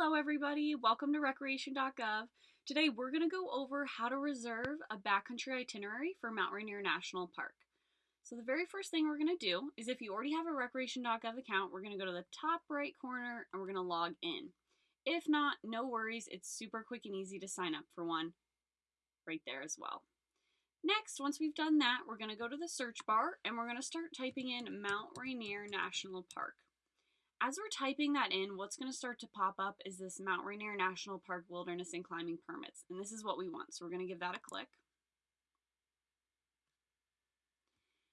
Hello everybody, welcome to recreation.gov. Today we're going to go over how to reserve a backcountry itinerary for Mount Rainier National Park. So the very first thing we're going to do is if you already have a recreation.gov account, we're going to go to the top right corner and we're going to log in. If not, no worries, it's super quick and easy to sign up for one right there as well. Next, once we've done that, we're going to go to the search bar and we're going to start typing in Mount Rainier National Park. As we're typing that in, what's going to start to pop up is this Mount Rainier National Park Wilderness and Climbing Permits. And this is what we want. So we're going to give that a click.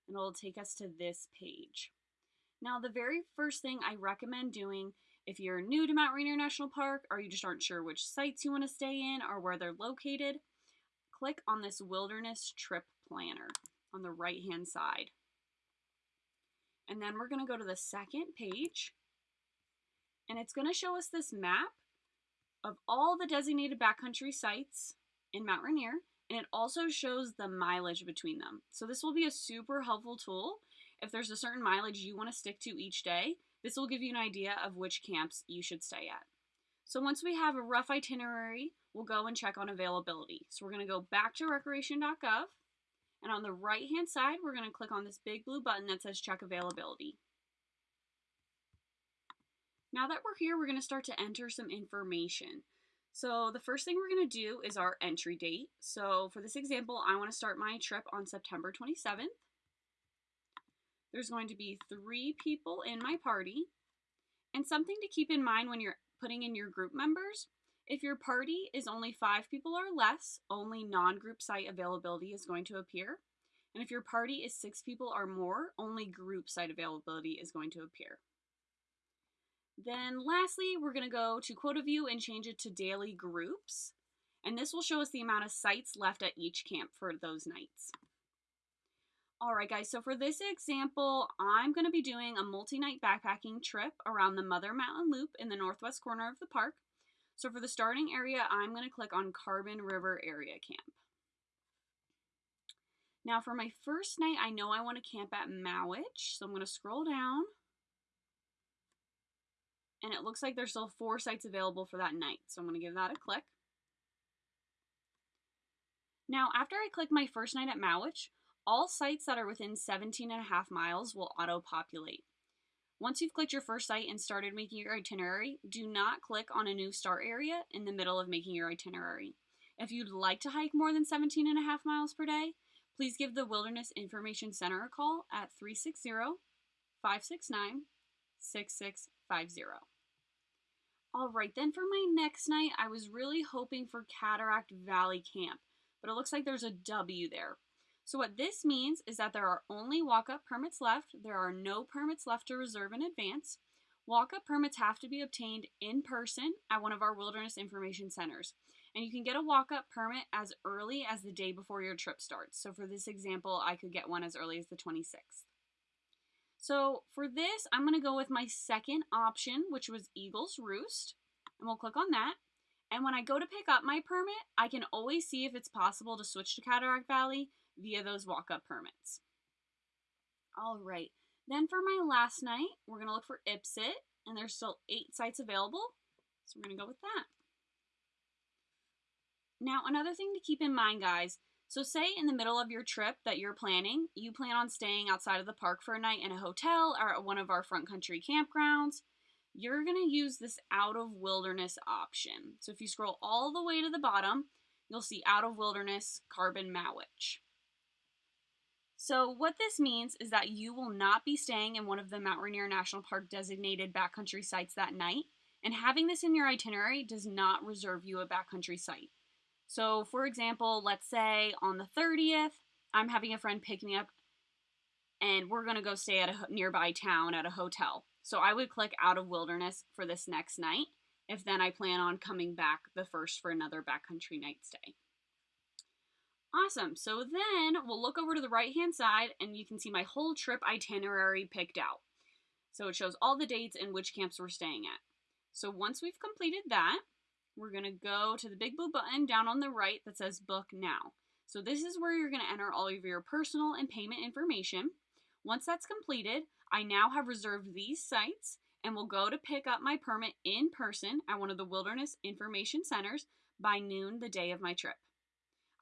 And it'll take us to this page. Now, the very first thing I recommend doing if you're new to Mount Rainier National Park or you just aren't sure which sites you want to stay in or where they're located, click on this Wilderness Trip Planner on the right hand side. And then we're going to go to the second page and it's going to show us this map of all the designated backcountry sites in Mount Rainier, and it also shows the mileage between them. So this will be a super helpful tool if there's a certain mileage you want to stick to each day. This will give you an idea of which camps you should stay at. So once we have a rough itinerary, we'll go and check on availability. So we're going to go back to recreation.gov, and on the right hand side, we're going to click on this big blue button that says check availability. Now that we're here, we're going to start to enter some information. So the first thing we're going to do is our entry date. So for this example, I want to start my trip on September 27th. There's going to be three people in my party. And something to keep in mind when you're putting in your group members, if your party is only five people or less, only non-group site availability is going to appear. And if your party is six people or more, only group site availability is going to appear. Then lastly, we're going to go to quota view and change it to daily groups. And this will show us the amount of sites left at each camp for those nights. All right, guys, so for this example, I'm going to be doing a multi-night backpacking trip around the Mother Mountain Loop in the northwest corner of the park. So for the starting area, I'm going to click on Carbon River Area Camp. Now for my first night, I know I want to camp at Mowich, so I'm going to scroll down and it looks like there's still four sites available for that night. So I'm going to give that a click. Now, after I click my first night at Mowich, all sites that are within 17 and a half miles will auto-populate. Once you've clicked your first site and started making your itinerary, do not click on a new start area in the middle of making your itinerary. If you'd like to hike more than 17 and a half miles per day, please give the Wilderness Information Center a call at 360 569 6650. All right, then for my next night, I was really hoping for Cataract Valley Camp, but it looks like there's a W there. So what this means is that there are only walk-up permits left. There are no permits left to reserve in advance. Walk-up permits have to be obtained in person at one of our wilderness information centers. And you can get a walk-up permit as early as the day before your trip starts. So for this example, I could get one as early as the 26th. So for this, I'm going to go with my second option, which was Eagles Roost. And we'll click on that. And when I go to pick up my permit, I can always see if it's possible to switch to Cataract Valley via those walk-up permits. All right. Then for my last night, we're going to look for Ipsut. And there's still eight sites available. So we're going to go with that. Now, another thing to keep in mind, guys, so say in the middle of your trip that you're planning, you plan on staying outside of the park for a night in a hotel or at one of our front country campgrounds. You're going to use this out of wilderness option. So if you scroll all the way to the bottom, you'll see out of wilderness carbon Mowich. So what this means is that you will not be staying in one of the Mount Rainier National Park designated backcountry sites that night, and having this in your itinerary does not reserve you a backcountry site. So, for example, let's say on the 30th, I'm having a friend pick me up and we're going to go stay at a nearby town at a hotel. So, I would click out of wilderness for this next night if then I plan on coming back the first for another backcountry night stay. Awesome. So then we'll look over to the right hand side and you can see my whole trip itinerary picked out. So it shows all the dates and which camps we're staying at. So once we've completed that, we're going to go to the big blue button down on the right that says book now. So this is where you're going to enter all of your personal and payment information. Once that's completed, I now have reserved these sites and will go to pick up my permit in person at one of the Wilderness Information Centers by noon the day of my trip.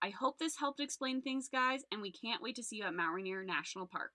I hope this helped explain things, guys, and we can't wait to see you at Mount Rainier National Park.